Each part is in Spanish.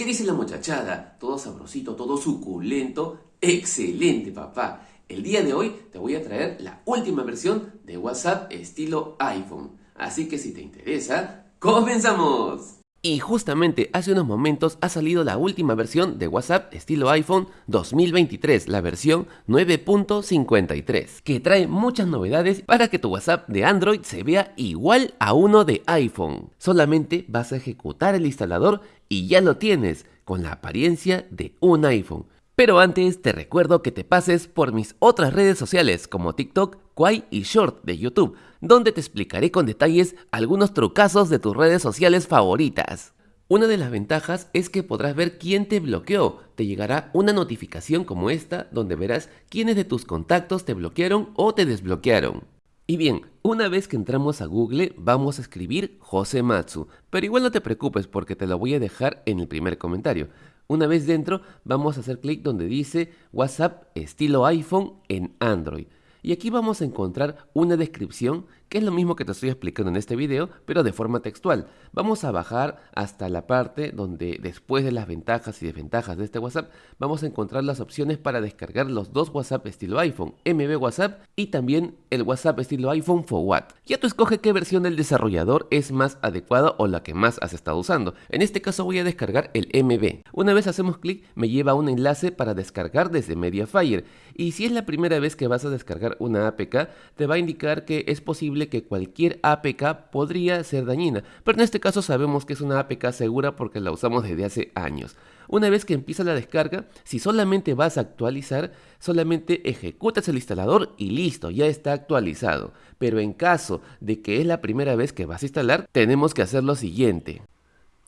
qué dice la muchachada? Todo sabrosito, todo suculento. Excelente, papá. El día de hoy te voy a traer la última versión de WhatsApp estilo iPhone. Así que si te interesa, ¡comenzamos! Y justamente hace unos momentos ha salido la última versión de WhatsApp estilo iPhone 2023, la versión 9.53, que trae muchas novedades para que tu WhatsApp de Android se vea igual a uno de iPhone. Solamente vas a ejecutar el instalador y ya lo tienes, con la apariencia de un iPhone. Pero antes te recuerdo que te pases por mis otras redes sociales como TikTok, Quai y Short de YouTube, donde te explicaré con detalles algunos trucazos de tus redes sociales favoritas. Una de las ventajas es que podrás ver quién te bloqueó. Te llegará una notificación como esta donde verás quiénes de tus contactos te bloquearon o te desbloquearon. Y bien, una vez que entramos a Google vamos a escribir Jose Matsu, pero igual no te preocupes porque te lo voy a dejar en el primer comentario. Una vez dentro, vamos a hacer clic donde dice WhatsApp estilo iPhone en Android. Y aquí vamos a encontrar una descripción que es lo mismo que te estoy explicando en este video, pero de forma textual. Vamos a bajar hasta la parte donde después de las ventajas y desventajas de este WhatsApp, vamos a encontrar las opciones para descargar los dos WhatsApp estilo iPhone, MB WhatsApp y también el WhatsApp estilo iPhone for What. Ya tú escoge qué versión del desarrollador es más adecuada o la que más has estado usando. En este caso voy a descargar el MB. Una vez hacemos clic, me lleva a un enlace para descargar desde Mediafire. Y si es la primera vez que vas a descargar una APK, te va a indicar que es posible que cualquier APK podría ser dañina, pero en este caso sabemos que es una APK segura porque la usamos desde hace años. Una vez que empieza la descarga, si solamente vas a actualizar, solamente ejecutas el instalador y listo, ya está actualizado. Pero en caso de que es la primera vez que vas a instalar, tenemos que hacer lo siguiente.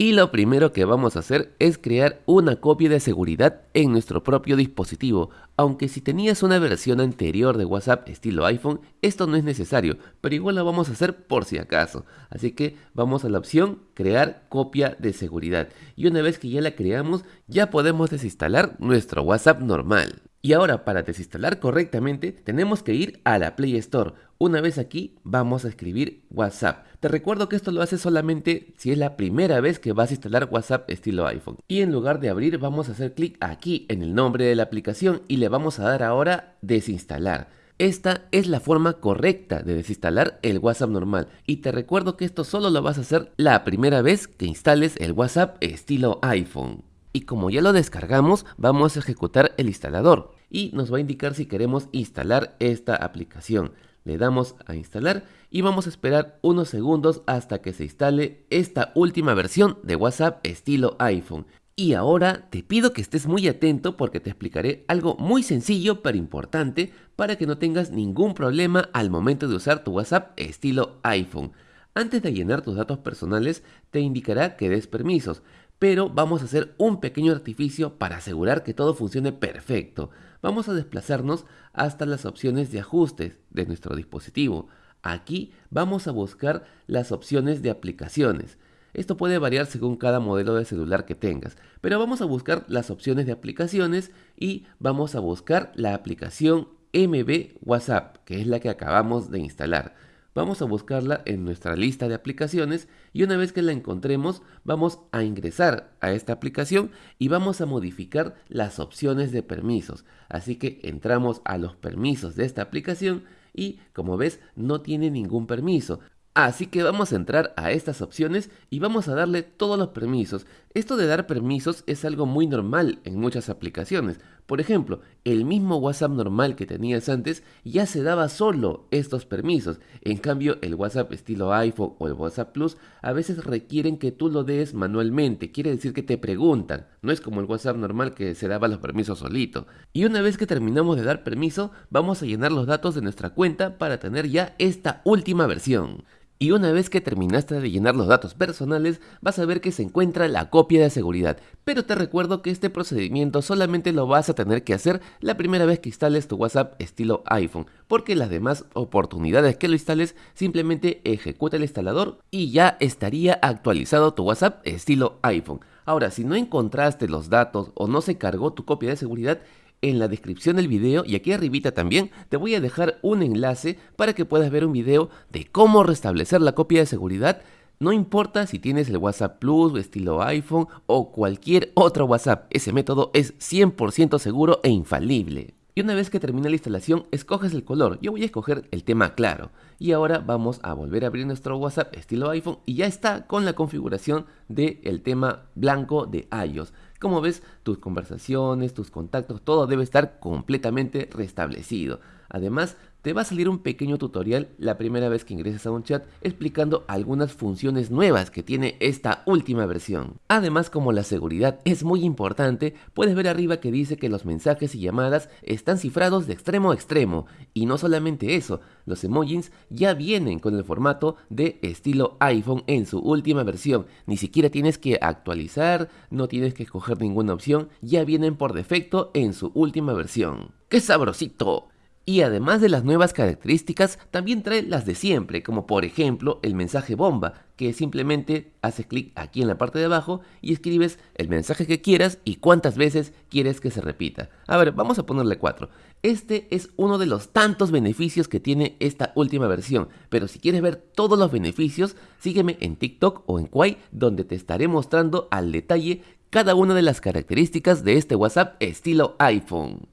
Y lo primero que vamos a hacer es crear una copia de seguridad en nuestro propio dispositivo, aunque si tenías una versión anterior de WhatsApp estilo iPhone, esto no es necesario, pero igual lo vamos a hacer por si acaso. Así que vamos a la opción crear copia de seguridad y una vez que ya la creamos ya podemos desinstalar nuestro WhatsApp normal. Y ahora para desinstalar correctamente tenemos que ir a la Play Store. Una vez aquí vamos a escribir WhatsApp. Te recuerdo que esto lo haces solamente si es la primera vez que vas a instalar WhatsApp estilo iPhone. Y en lugar de abrir vamos a hacer clic aquí en el nombre de la aplicación y le vamos a dar ahora desinstalar. Esta es la forma correcta de desinstalar el WhatsApp normal y te recuerdo que esto solo lo vas a hacer la primera vez que instales el WhatsApp estilo iPhone y como ya lo descargamos vamos a ejecutar el instalador y nos va a indicar si queremos instalar esta aplicación. Le damos a instalar y vamos a esperar unos segundos hasta que se instale esta última versión de WhatsApp estilo iPhone. Y ahora te pido que estés muy atento porque te explicaré algo muy sencillo pero importante para que no tengas ningún problema al momento de usar tu WhatsApp estilo iPhone. Antes de llenar tus datos personales te indicará que des permisos, pero vamos a hacer un pequeño artificio para asegurar que todo funcione perfecto. Vamos a desplazarnos hasta las opciones de ajustes de nuestro dispositivo. Aquí vamos a buscar las opciones de aplicaciones. Esto puede variar según cada modelo de celular que tengas, pero vamos a buscar las opciones de aplicaciones y vamos a buscar la aplicación MB WhatsApp, que es la que acabamos de instalar vamos a buscarla en nuestra lista de aplicaciones y una vez que la encontremos vamos a ingresar a esta aplicación y vamos a modificar las opciones de permisos. Así que entramos a los permisos de esta aplicación y como ves no tiene ningún permiso. Así que vamos a entrar a estas opciones y vamos a darle todos los permisos. Esto de dar permisos es algo muy normal en muchas aplicaciones. Por ejemplo, el mismo WhatsApp normal que tenías antes ya se daba solo estos permisos. En cambio, el WhatsApp estilo iPhone o el WhatsApp Plus a veces requieren que tú lo des manualmente. Quiere decir que te preguntan. No es como el WhatsApp normal que se daba los permisos solito. Y una vez que terminamos de dar permiso, vamos a llenar los datos de nuestra cuenta para tener ya esta última versión. Y una vez que terminaste de llenar los datos personales, vas a ver que se encuentra la copia de seguridad. Pero te recuerdo que este procedimiento solamente lo vas a tener que hacer la primera vez que instales tu WhatsApp estilo iPhone, porque las demás oportunidades que lo instales simplemente ejecuta el instalador y ya estaría actualizado tu WhatsApp estilo iPhone. Ahora, si no encontraste los datos o no se cargó tu copia de seguridad, en la descripción del video y aquí arribita también te voy a dejar un enlace para que puedas ver un video de cómo restablecer la copia de seguridad No importa si tienes el WhatsApp Plus, estilo iPhone o cualquier otro WhatsApp, ese método es 100% seguro e infalible. Y una vez que termine la instalación, escoges el color. Yo voy a escoger el tema claro. Y ahora vamos a volver a abrir nuestro WhatsApp estilo iPhone y ya está con la configuración del tema blanco de iOS. Como ves, tus conversaciones, tus contactos, todo debe estar completamente restablecido. Además, te va a salir un pequeño tutorial la primera vez que ingreses a un chat explicando algunas funciones nuevas que tiene esta última versión. Además, como la seguridad es muy importante, puedes ver arriba que dice que los mensajes y llamadas están cifrados de extremo a extremo. Y no solamente eso, los emojis ya vienen con el formato de estilo iPhone en su última versión. Ni siquiera tienes que actualizar, no tienes que escoger ninguna opción, ya vienen por defecto en su última versión. ¡Qué sabrosito! Y además de las nuevas características, también trae las de siempre, como por ejemplo el mensaje bomba, que simplemente haces clic aquí en la parte de abajo y escribes el mensaje que quieras y cuántas veces quieres que se repita. A ver, vamos a ponerle 4. Este es uno de los tantos beneficios que tiene esta última versión, pero si quieres ver todos los beneficios, sígueme en TikTok o en Kwai, donde te estaré mostrando al detalle cada una de las características de este WhatsApp estilo iPhone.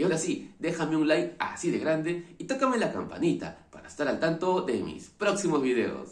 Y ahora sí, déjame un like así de grande y tócame la campanita para estar al tanto de mis próximos videos.